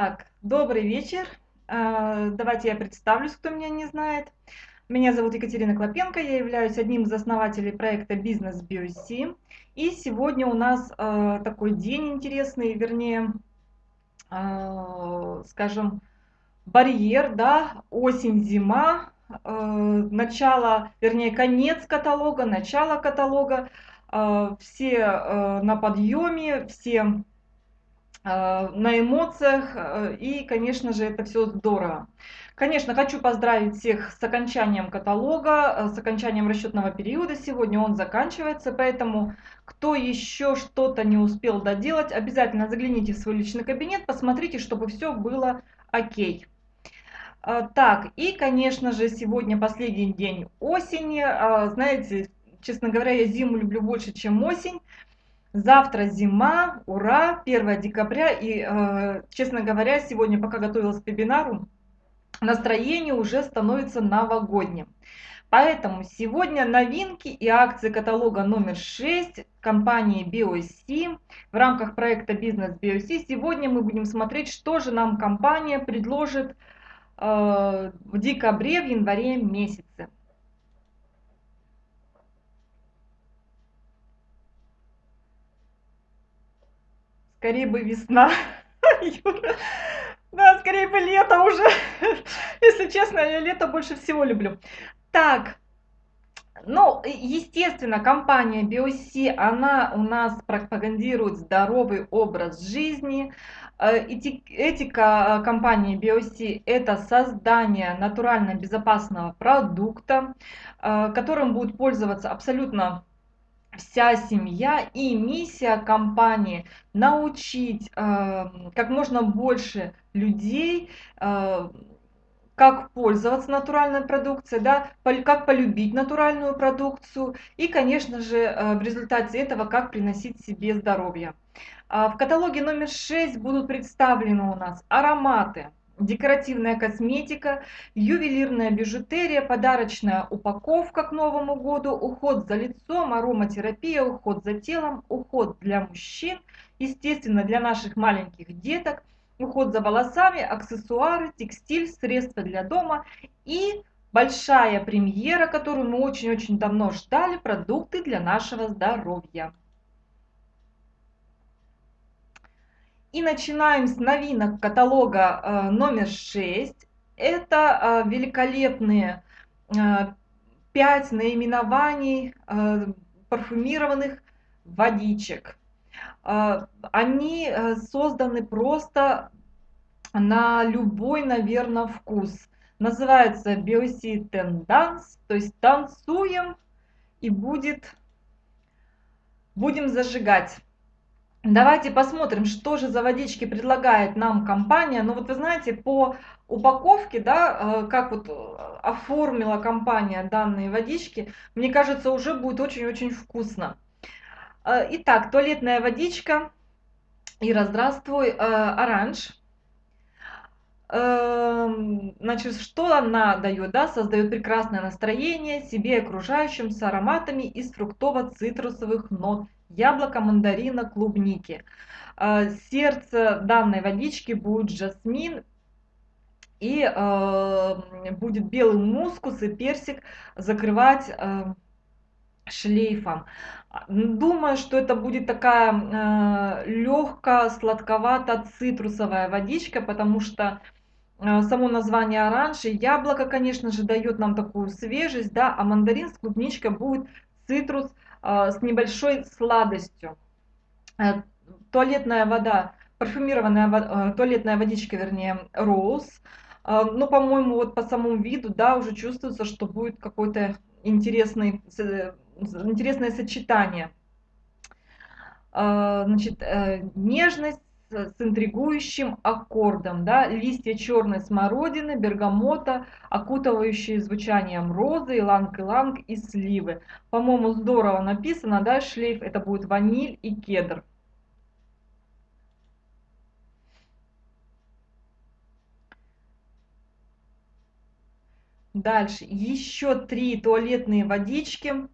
Так, добрый вечер. А, давайте я представлюсь, кто меня не знает. Меня зовут Екатерина Клопенко, я являюсь одним из основателей проекта «Бизнес BioC». И сегодня у нас а, такой день интересный, вернее, а, скажем, барьер, да, осень-зима, начало, вернее, конец каталога, начало каталога. Все на подъеме, все на эмоциях, э, и, конечно же, это все здорово. Конечно, хочу поздравить всех с окончанием каталога, э, с окончанием расчетного периода. Сегодня он заканчивается, поэтому кто еще что-то не успел доделать, обязательно загляните в свой личный кабинет, посмотрите, чтобы все было окей. Так, и, конечно же, сегодня последний день осени. Знаете, честно говоря, я зиму люблю больше, чем осень. Завтра зима, ура, 1 декабря. И, э, честно говоря, сегодня, пока готовилась к вебинару, настроение уже становится новогодним. Поэтому сегодня новинки и акции каталога номер 6 компании BioC в рамках проекта Бизнес BioC. Сегодня мы будем смотреть, что же нам компания предложит э, в декабре, в январе месяце. Скорее бы весна. Да, скорее бы лето уже. Если честно, я лето больше всего люблю. Так, ну, естественно, компания BioC, она у нас пропагандирует здоровый образ жизни. Э, этика компании BioC – это создание натурально безопасного продукта, э, которым будут пользоваться абсолютно вся семья и миссия компании научить э, как можно больше людей э, как пользоваться натуральной продукцией, да, как полюбить натуральную продукцию и, конечно же, э, в результате этого, как приносить себе здоровье. А в каталоге номер 6 будут представлены у нас ароматы, декоративная косметика, ювелирная бижутерия, подарочная упаковка к Новому году, уход за лицом, ароматерапия, уход за телом, уход для мужчин, естественно, для наших маленьких деток, уход за волосами, аксессуары, текстиль, средства для дома и большая премьера, которую мы очень-очень давно ждали, продукты для нашего здоровья. И начинаем с новинок каталога э, номер 6. Это э, великолепные 5 э, наименований парфюмированных водичек. Они созданы просто на любой, наверное, вкус. Называется Biosi Dance, то есть танцуем и будет, будем зажигать. Давайте посмотрим, что же за водички предлагает нам компания. Ну вот вы знаете, по упаковке, да, э, как вот э, оформила компания данные водички, мне кажется, уже будет очень-очень вкусно. Э, итак, туалетная водичка. Ира, здравствуй. Оранж. Эм, значит, что она дает? Да? Создает прекрасное настроение себе и окружающим с ароматами из фруктово-цитрусовых нот яблоко, мандарина, клубники. А, сердце данной водички будет жасмин и э, будет белый мускус и персик закрывать э, шлейфом. Думаю, что это будет такая э, легкая, сладковато-цитрусовая водичка, потому что э, само название оранж и яблоко, конечно же, дает нам такую свежесть, да, а мандарин с клубничкой будет цитрус а, с небольшой сладостью. Э, туалетная вода, парфюмированная э, туалетная водичка, вернее. А, ну, по-моему, вот по самому виду, да, уже чувствуется, что будет какой-то интересный, интересное сочетание. Значит, э, нежность, с интригующим аккордом, да, листья черной смородины, бергамота, окутывающие звучанием розы, иланг-иланг и сливы. По-моему, здорово написано, да, шлейф это будет ваниль и кедр. Дальше еще три туалетные водички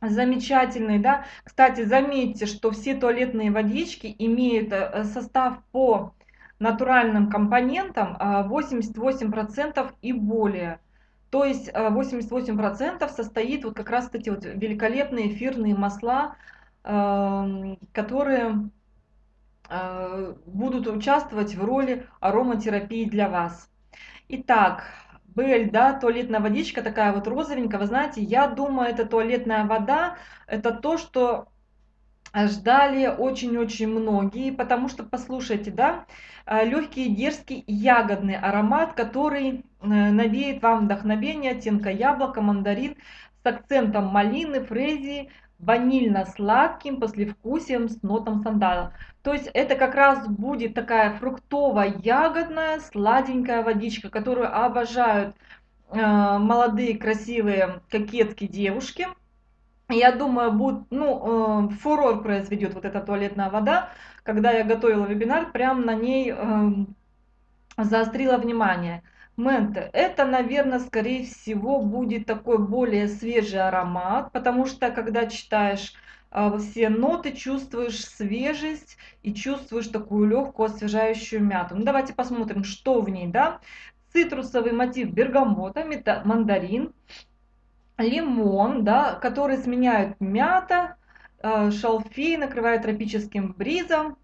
замечательный, да. Кстати, заметьте, что все туалетные водички имеют э, состав по натуральным компонентам 88% а, и более. То есть 88% состоит вот как раз эти вот великолепные эфирные масла, которые будут участвовать в роли ароматерапии для вас. Итак, Бель, да, туалетная водичка такая вот розовенькая. Вы знаете, я думаю, это туалетная вода, это то, что ждали очень-очень многие, потому что, послушайте, да, э, легкий, дерзкий, ягодный аромат, который э, навеет вам вдохновение, оттенка яблока, мандарин с акцентом малины, фрезии, ванильно-сладким послевкусием с нотом сандала. То есть это как раз будет такая фруктово-ягодная сладенькая водичка, которую обожают э, молодые красивые кокетки девушки. Я думаю, будет, ну, э, фурор произведет вот эта туалетная вода. Когда я готовила вебинар, прям на ней э, заострила внимание. Менте. Это, наверное, скорее всего будет такой более свежий аромат, потому что когда читаешь э, все ноты, чувствуешь свежесть и чувствуешь такую легкую освежающую мяту. Ну, давайте посмотрим, что в ней, да. Цитрусовый мотив бергамота, мандарин, лимон, да, который сменяют мята, э, шалфей, накрывают тропическим бризом,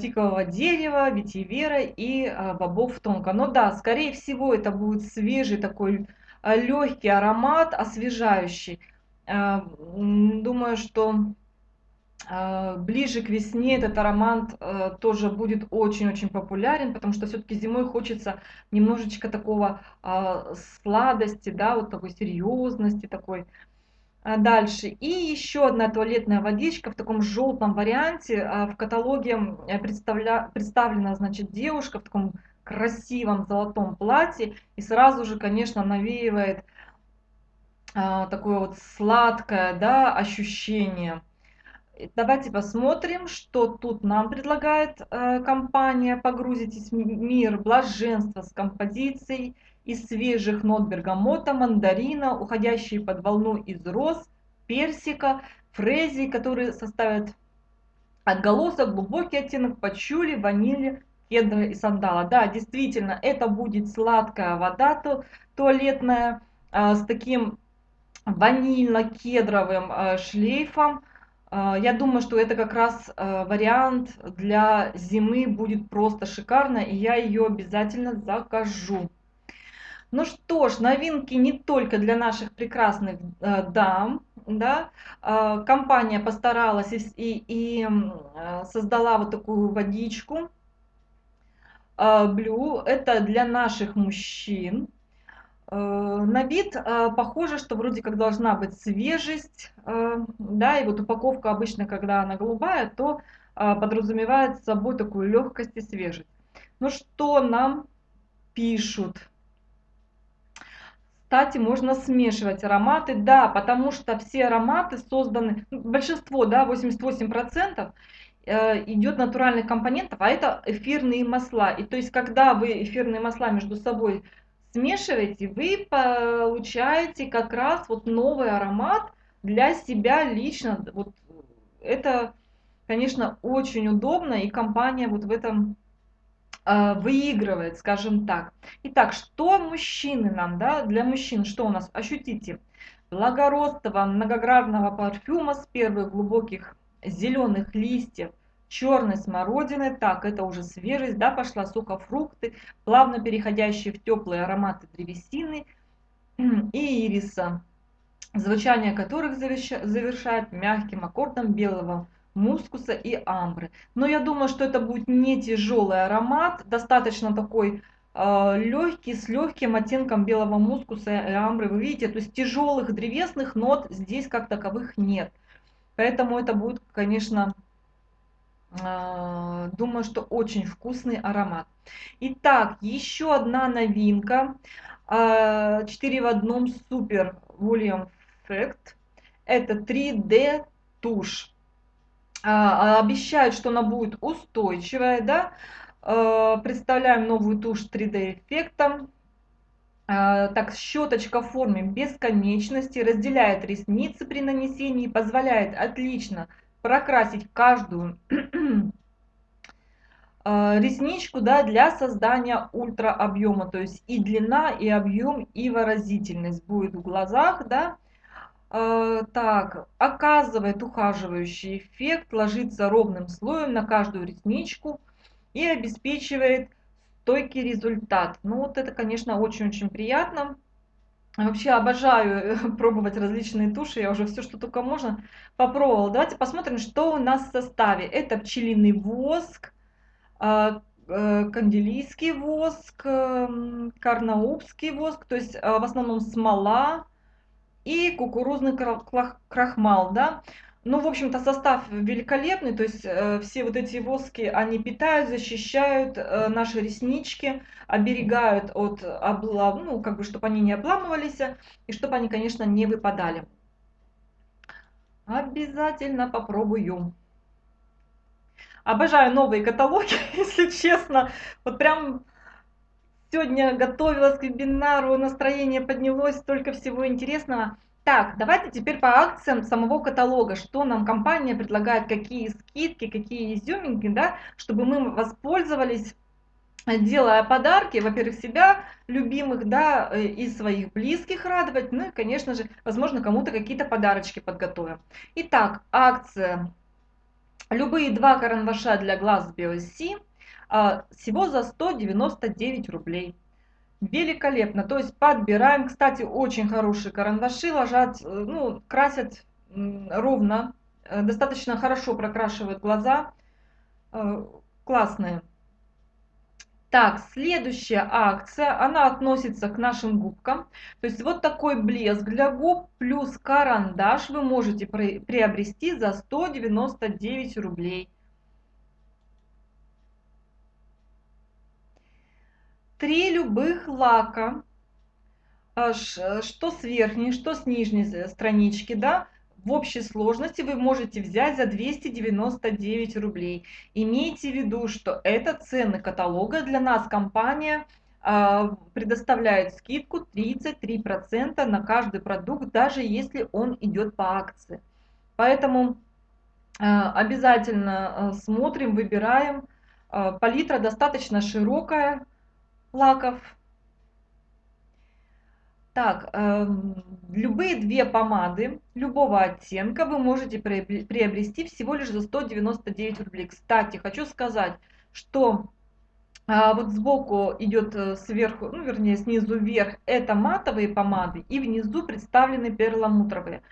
тикового дерева, ветивера и э, бобов тонко. Но да, скорее всего это будет свежий такой э, легкий аромат, освежающий. Думаю, что ближе к весне этот аромат тоже будет очень-очень популярен, потому что все-таки зимой хочется немножечко такого сладости, да, вот такой серьезности, такой а, дальше. И еще одна туалетная водичка в таком желтом варианте. А, в каталоге представля... представлена, значит, девушка в таком красивом золотом платье. И сразу же, конечно, навеивает а, такое вот сладкое, да, ощущение. Давайте посмотрим, что тут нам предлагает э, компания «Погрузитесь в мир блаженства» с композицией из свежих нот бергамота, мандарина, уходящие под волну из роз, персика, фрези, которые составят отголосок, глубокий оттенок пачули, ванили, кедра и сандала. Да, действительно, это будет сладкая вода ту, туалетная э, с таким ванильно-кедровым э, шлейфом. Э, я думаю, что это как раз вариант для зимы будет просто шикарно, и я ее обязательно закажу. Ну что ж, новинки не только для наших прекрасных э, дам, да, э, компания постаралась и, и, и э, создала вот такую водичку э, Blue, это для наших мужчин. Э, на вид похоже, что вроде как должна быть свежесть, да, и вот упаковка обычно, когда она голубая, то подразумевает собой такую легкость и свежесть. Ну что нам пишут? Кстати, можно смешивать ароматы, да, потому что все ароматы созданы, ну, большинство, да, 88% э, идет натуральных компонентов, а это эфирные масла. И то есть, когда вы эфирные масла между собой смешиваете, вы получаете как раз вот новый аромат для себя лично. Вот это, конечно, очень удобно, и компания вот в этом выигрывает, скажем так. Итак, что мужчины нам, да, для мужчин, что у нас? Ощутите, благородного многогранного парфюма с первых глубоких зеленых листьев, черной смородины, так, это уже свежесть, да, пошла сухофрукты, плавно переходящие в теплые ароматы древесины и ириса, звучание которых завершает мягким аккордом белого мускуса и амбры. Но я думаю, что это будет не тяжелый аромат, достаточно такой э, легкий, с легким оттенком белого мускуса и амбры. Вы видите, то есть тяжелых древесных нот здесь как таковых нет. Поэтому это будет, конечно, э, думаю, что очень вкусный аромат. Итак, еще одна новинка. Э, 4 в одном супер William Fact. Это 3D тушь. А, обещают, что она будет устойчивая, да, а, представляем новую тушь 3D эффектом. А, так, щеточка в форме бесконечности разделяет ресницы при нанесении, позволяет отлично прокрасить каждую ресничку да, для создания ультра объема. То есть и длина, и объем, и выразительность будет в глазах. Да. Э, так, оказывает ухаживающий эффект, ложится ровным слоем на каждую ресничку и обеспечивает стойкий результат. Ну вот это, конечно, очень-очень приятно. Вообще обожаю пробовать различные туши, я уже все, что только можно, попробовала. Давайте посмотрим, что у нас в составе. Это пчелиный воск, э, канделийский воск, эм, карнаубский воск, то есть в основном смола и кукурузный крахмал, да. Ну, в общем-то, состав великолепный, то есть э, все вот эти воски, они питают, защищают э, наши реснички, оберегают от облам, ну, как бы, чтобы они не обламывались, и чтобы они, конечно, не выпадали. Обязательно попробую. Обожаю новые каталоги, если честно. Вот прям сегодня готовилась к вебинару, настроение поднялось, столько всего интересного. Так, давайте теперь по акциям самого каталога, что нам компания предлагает, какие скидки, какие изюминки, да, чтобы мы воспользовались делая подарки, во-первых, себя любимых, да, э, и своих близких радовать, ну и, конечно же, возможно, кому-то какие-то подарочки подготовим. Итак, акция. Любые два карандаша для глаз а, всего за 199 рублей. Великолепно. То есть подбираем. Кстати, очень хорошие карандаши ложат, э, ну, красят ровно. Э, достаточно хорошо прокрашивают глаза. Э, классные. Так, следующая акция, она относится к нашим губкам. То есть вот такой блеск для губ плюс карандаш вы можете приобрести за 199 рублей. Три любых лака, а, что с верхней, что с нижней странички, да, в общей сложности вы можете взять за 299 рублей. Имейте в виду, что это цены каталога. Для нас компания э, предоставляет скидку 33% на каждый продукт, даже если он идет по акции. Поэтому э, обязательно смотрим, выбираем. Палитра достаточно широкая, лаков. Так, э, любые две помады любого оттенка вы можете приобрести всего лишь за 199 рублей. Кстати, хочу сказать, что э, вот сбоку идет э, сверху, ну вернее снизу вверх, это матовые помады и внизу представлены перламутровые.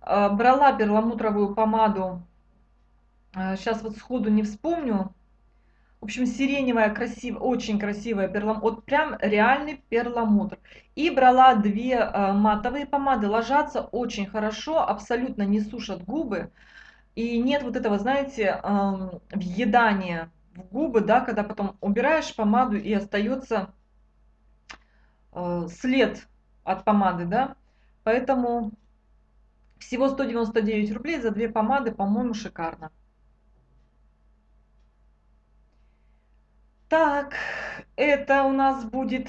Э, брала перламутровую помаду, э, сейчас вот сходу не вспомню, в общем, сиреневая, красивая, очень красивая перламутр. Вот прям реальный перламутр. И брала две э, матовые помады. Ложатся очень хорошо, абсолютно не сушат губы. И нет вот этого, знаете, э, въедания в губы, да, когда потом убираешь помаду и остается э, след от помады, да. Поэтому всего 199 рублей за две помады, по-моему, шикарно. Так, это у нас будет,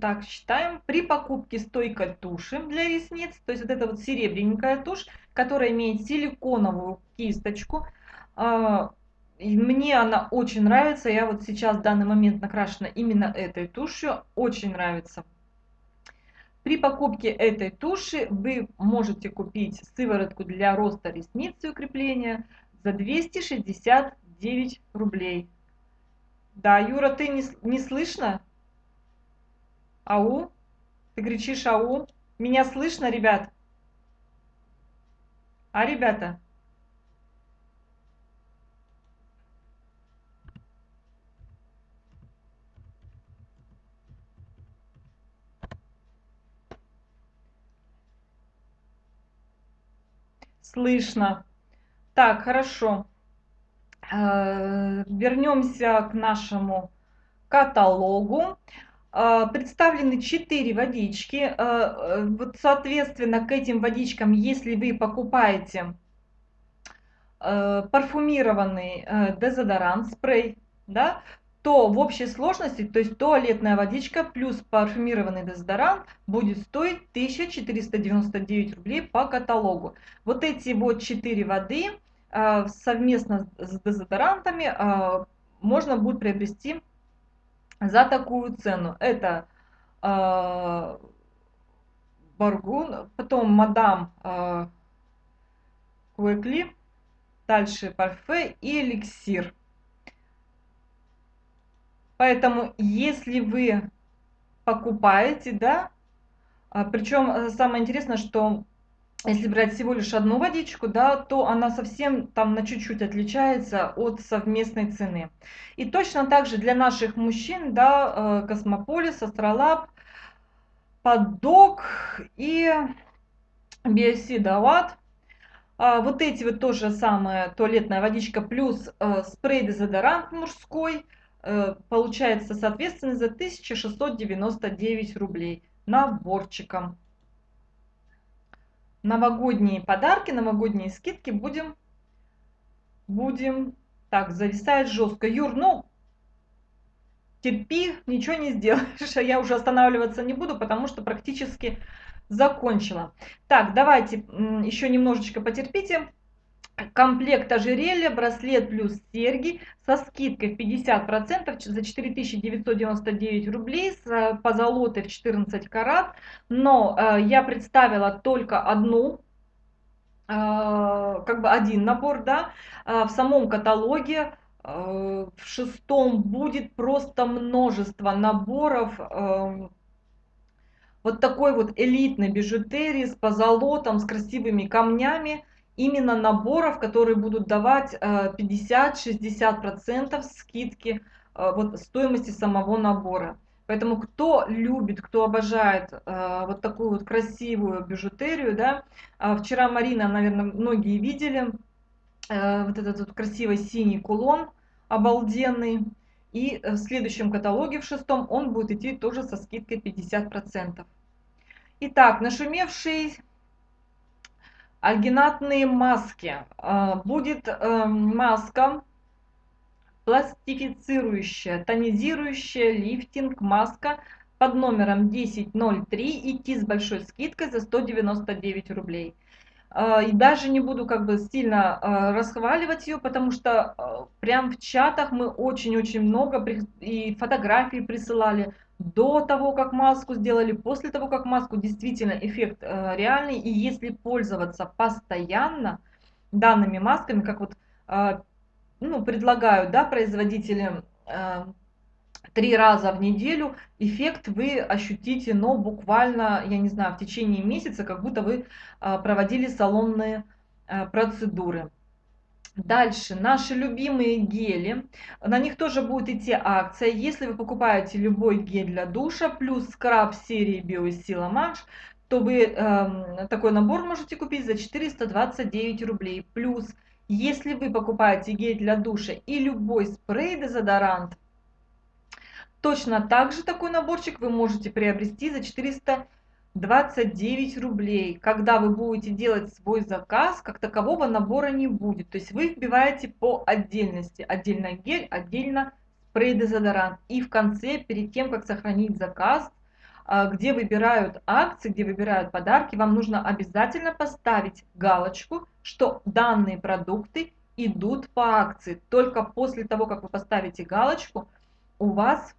так, считаем, при покупке стойкой туши для ресниц, то есть вот эта вот серебряненькая тушь, которая имеет силиконовую кисточку, а, мне она очень нравится, я вот сейчас в данный момент накрашена именно этой тушью, очень нравится. При покупке этой туши вы можете купить сыворотку для роста ресниц и укрепления за 269 рублей. Да, Юра, ты не, не слышно? Ау? Ты кричишь ау? Меня слышно, ребят? А, ребята? Слышно. Так, хорошо. Э, вернемся к нашему каталогу. Э, представлены 4 водички. Э, вот, соответственно, к этим водичкам, если вы покупаете парфюмированный дезодорант, спрей, да, то в общей сложности, то есть туалетная водичка плюс парфюмированный дезодорант будет стоить 1499 рублей по каталогу. Вот эти вот 4 воды – совместно с дезодорантами а, можно будет приобрести за такую цену. Это э, Баргун, потом Мадам э, Куэкли, дальше Парфе и Эликсир. Поэтому, если вы покупаете, да, причем э, самое интересное, что если брать всего лишь одну водичку, да, то она совсем там на чуть-чуть отличается от совместной цены. И точно так же для наших мужчин, да, э, Космополис, Астролаб, Поддог и BSC Дават. А, вот эти вот тоже самая туалетная водичка плюс э, спрей-дезодорант мужской э, получается соответственно за 1699 рублей наборчиком новогодние подарки, новогодние скидки будем, будем, так, зависает жестко. Юр, ну, терпи, ничего не сделаешь, а я уже останавливаться не буду, потому что практически закончила. Так, давайте еще немножечко потерпите комплект ожерелья, браслет плюс серьги со скидкой в 50% за 4999 рублей с э, позолотой в 14 карат. Но э, я представила только одну, э, как бы один набор, да, э, в самом каталоге в шестом будет просто множество наборов э, вот такой вот элитной бижутерии с позолотом, с красивыми камнями именно наборов, которые будут давать 50-60% э, скидки э, вот, стоимости самого набора. Поэтому кто любит, кто обожает э, вот такую вот красивую бижутерию, да, вчера Марина, наверное, многие видели, вот этот вот красивый синий кулон, обалденный, и в следующем каталоге, в шестом, он будет идти тоже со скидкой 50%. Итак, нашумевший альгинатные маски. А, будет эм, маска пластифицирующая, тонизирующая лифтинг маска под номером 1003 идти с большой скидкой за 199 рублей. А, и даже не буду как бы сильно а, расхваливать ее, потому что прям в чатах мы очень-очень много и фотографии присылали до того, как маску сделали, после того, как маску, действительно эффект э, реальный. И если пользоваться постоянно данными масками, как вот э, ну, предлагают да, производители э, три раза в неделю, эффект вы ощутите, но буквально, я не знаю, в течение месяца, как будто вы э, проводили салонные э, процедуры. Дальше, наши любимые гели. На них тоже будет идти акция. Если вы покупаете любой гель для душа, плюс скраб серии Биосила Манш, то вы э, такой набор можете купить за 429 рублей. Плюс, если вы покупаете гель для душа и любой спрей-дезодорант, точно так же такой наборчик вы можете приобрести за 400 29 рублей. Когда вы будете делать свой заказ, как такового набора не будет. То есть вы вбиваете по отдельности. Отдельно гель, отдельно спрей-дезодорант. И в конце, перед тем, как сохранить заказ, а, где выбирают акции, где выбирают подарки, вам нужно обязательно поставить галочку, что данные продукты идут по акции. Только после того, как вы поставите галочку, у вас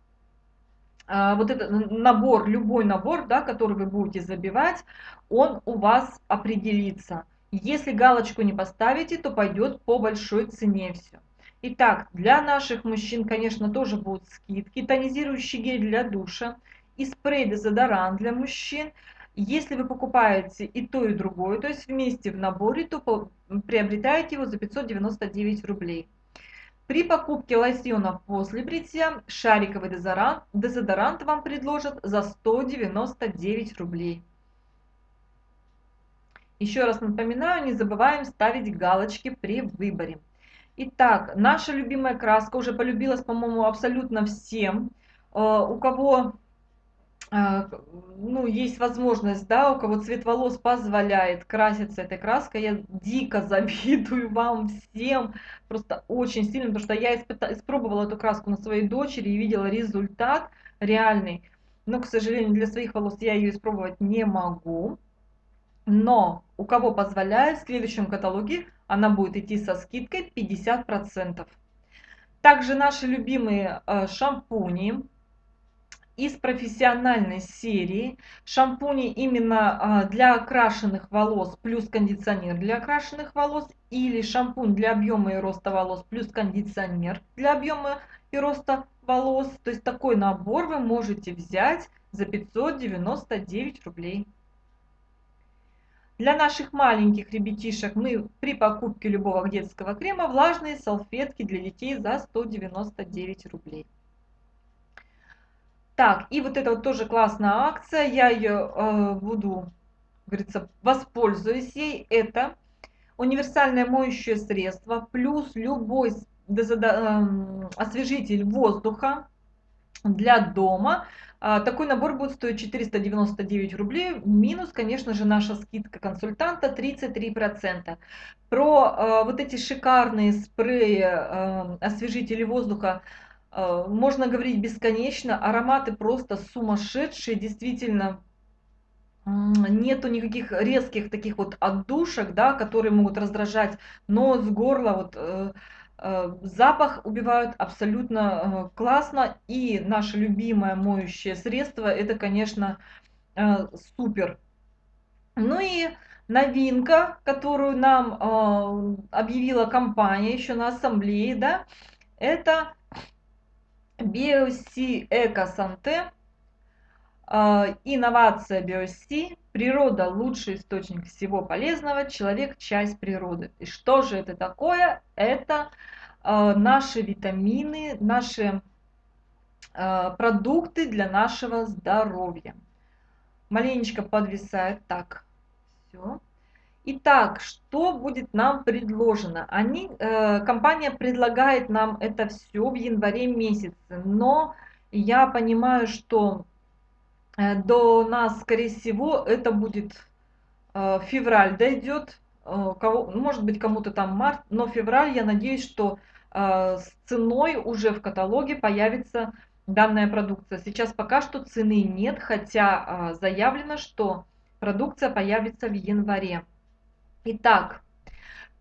вот этот набор, любой набор, да, который вы будете забивать, он у вас определится. Если галочку не поставите, то пойдет по большой цене все. Итак, для наших мужчин, конечно, тоже будут скидки. Тонизирующий гель для душа и спрей-дезодорант для мужчин. Если вы покупаете и то, и другое, то есть вместе в наборе, то приобретаете его за 599 рублей. При покупке лосьона после бритья шариковый дезодорант, дезодорант вам предложат за 199 рублей. Еще раз напоминаю, не забываем ставить галочки при выборе. Итак, наша любимая краска уже полюбилась, по-моему, абсолютно всем. Э, у кого ну, есть возможность, да, у кого цвет волос позволяет краситься этой краской, я дико завидую вам всем, просто очень сильно, потому что я испробовала эту краску на своей дочери и видела результат реальный, но, к сожалению, для своих волос я ее испробовать не могу, но у кого позволяет, в следующем каталоге она будет идти со скидкой 50%. Также наши любимые э, шампуни из профессиональной серии. Шампуни именно э, для окрашенных волос плюс кондиционер для окрашенных волос. Или шампунь для объема и роста волос плюс кондиционер для объема и роста волос. То есть такой набор вы можете взять за 599 рублей. Для наших маленьких ребятишек мы при покупке любого детского крема влажные салфетки для детей за 199 рублей. Так, и вот это вот тоже классная акция, я ее э, буду, говорится, воспользуюсь ей. Это универсальное моющее средство плюс любой эм, освежитель воздуха для дома а, такой набор будет стоить 499 рублей, минус, конечно же, наша скидка консультанта 33%. Про э, вот эти шикарные спреи, э, освежители воздуха можно говорить бесконечно, ароматы просто сумасшедшие, действительно, нету никаких резких таких вот отдушек, да, которые могут раздражать нос, горло, вот Э, запах убивают абсолютно э, классно. И наше любимое моющее средство, это, конечно, э, супер. Ну и новинка, которую нам объявила компания еще на ассамблее, да, это BioC Эко Инновация BioC. Природа – лучший источник всего полезного. Человек – часть природы. И что же это такое? Это Э, наши витамины, наши э, продукты для нашего здоровья. Маленечко подвисает. Так, все. Итак, что будет нам предложено? Они, э, компания предлагает нам это все в январе месяце, но я понимаю, что э, до нас, скорее всего, это будет э, февраль дойдет, э, кого, может быть кому-то там март, но февраль, я надеюсь, что а, с ценой уже в каталоге появится данная продукция. Сейчас пока что цены нет, хотя а, заявлено, что продукция появится в январе. Итак,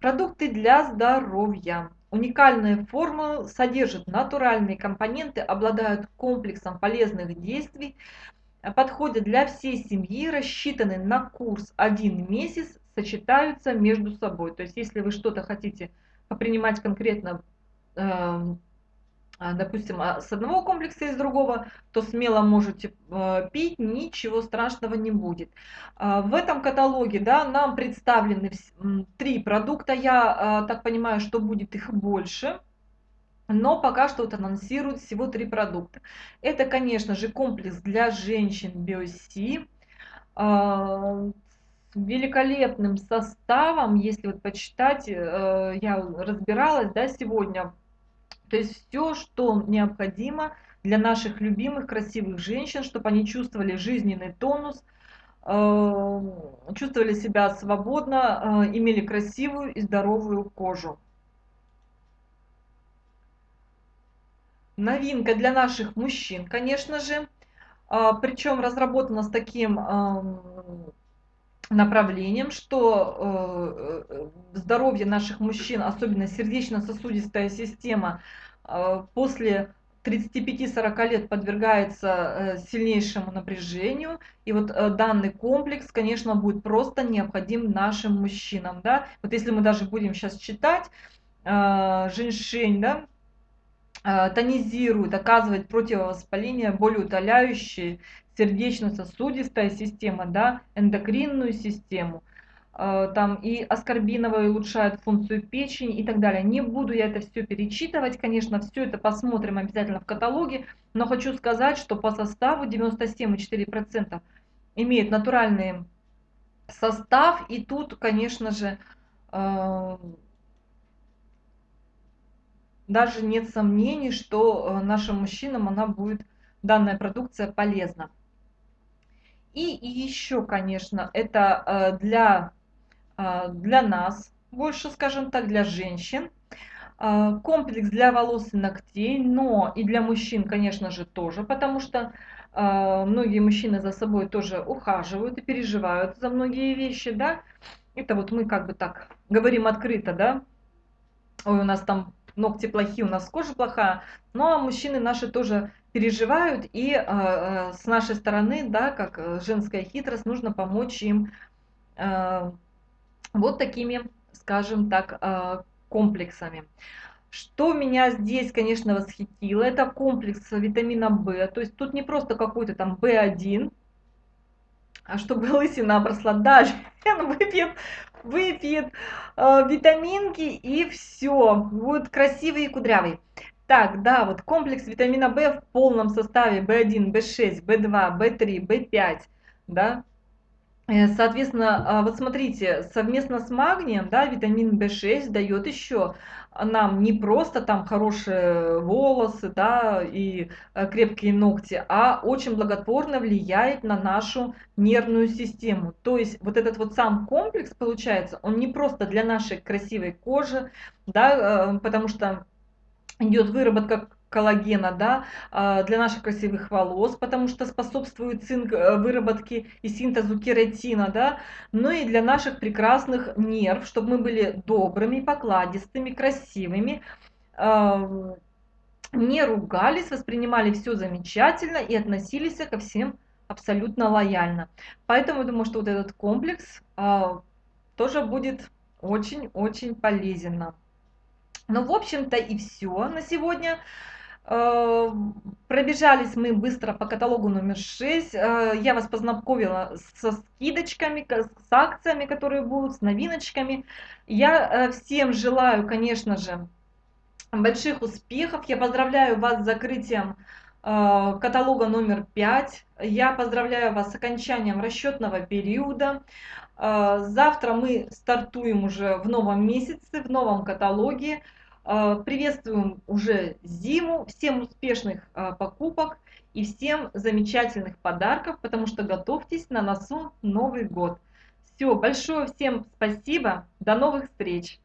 продукты для здоровья. Уникальные формулы содержат натуральные компоненты, обладают комплексом полезных действий, подходят для всей семьи, рассчитаны на курс один месяц, сочетаются между собой. То есть, если вы что-то хотите принимать конкретно Эм, допустим, а, с одного комплекса и с другого, то смело можете э, пить, ничего страшного не будет. А, в этом каталоге да, нам представлены три продукта, я так понимаю, что будет их больше. Но пока что вот анонсируют всего три продукта. Это, конечно же, комплекс для женщин BioC великолепным составом, если вот почитать, э, я разбиралась, да, сегодня то есть все, что необходимо для наших любимых красивых женщин, чтобы они чувствовали жизненный тонус, э, чувствовали себя свободно, э, имели красивую и здоровую кожу. Новинка для наших мужчин, конечно же, э, причем разработана с таким направлением, что э, здоровье наших мужчин, особенно сердечно-сосудистая система, э, после 35-40 лет подвергается э, сильнейшему напряжению. И вот данный комплекс, конечно, будет просто необходим нашим мужчинам. Да? Вот если мы даже будем сейчас читать, женьшень, да, тонизирует, оказывает противовоспаление, болеутоляющие, сердечно-сосудистая система, да, эндокринную систему, э, там и аскорбиновая улучшает функцию печени и так далее. Не буду я это все перечитывать, конечно, все это посмотрим обязательно в каталоге, но хочу сказать, что по составу 97,4% имеет натуральный состав, и тут, конечно же, э, даже нет сомнений, что э, нашим мужчинам она будет, данная продукция полезна. И еще, конечно, это э, для, э, для нас, больше, скажем так, для женщин. Э, комплекс для волос и ногтей, но и для мужчин, конечно же, тоже, потому что многие мужчины за собой тоже ухаживают и переживают за многие вещи, да. Это вот мы как бы так говорим открыто, да. Ой, у нас там ногти плохие, у нас кожа плохая. Ну а мужчины наши тоже переживают, и э, э, с нашей стороны, да, как э, женская хитрость, нужно помочь им э, вот такими, скажем так, э, комплексами. Что меня здесь, конечно, восхитило, это комплекс витамина В. То есть тут не просто какой-то там В1, а чтобы лысина обросла. Дальше выпьет, выпьет э, витаминки и все, будет красивый и кудрявый. Так, да, вот комплекс витамина В в полном составе В1, В6, В2, В3, В5, да, Э, соответственно, а, вот смотрите, совместно с магнием, да, витамин В6 дает еще нам не просто там хорошие волосы, да, и э, крепкие ногти, а очень благотворно влияет на нашу нервную систему. То есть вот этот вот сам комплекс, получается, он не просто для нашей красивой кожи, да, э, потому что идет выработка коллагена да, а, для наших красивых волос, потому что способствует цинк э, выработке и синтезу кератина, да, ну и для наших прекрасных нерв, чтобы мы были добрыми, покладистыми, красивыми, не ругались, воспринимали все замечательно и относились ко всем абсолютно лояльно. Поэтому я думаю, что вот этот комплекс а, тоже будет очень-очень полезен нам. Ну, в общем-то, и все на сегодня. Э, пробежались мы быстро по каталогу номер 6. Э, я вас познакомила со скидочками, с акциями, которые будут, с новиночками. Я э, всем желаю, конечно же, больших успехов. Я поздравляю вас с закрытием каталога номер 5. Я поздравляю вас с окончанием расчетного периода. Завтра мы стартуем уже в новом месяце, в новом каталоге. А, приветствуем уже зиму, всем успешных а, покупок и всем замечательных подарков, потому что готовьтесь на носу Новый год. Все, большое всем спасибо, до новых встреч!